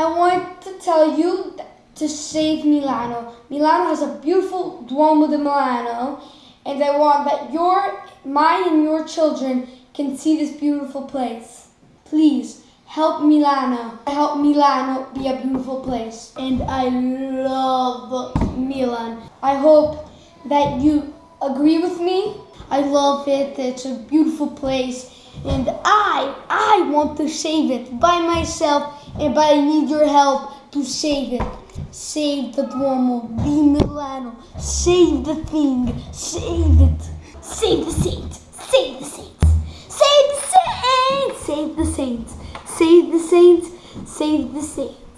I want to tell you to save Milano. Milano has a beautiful Duomo di Milano, and I want that your, mine and your children can see this beautiful place. Please help Milano. Help Milano be a beautiful place. And I love Milan. I hope that you agree with me. I love it. It's a beautiful place. And I, I want to save it by myself, and but I need your help to save it. Save the Duomo di Milano. Save the thing. Save it. Save the saints. Save the saints. Save the saints. Save the saints. Save the saints. Save the saints.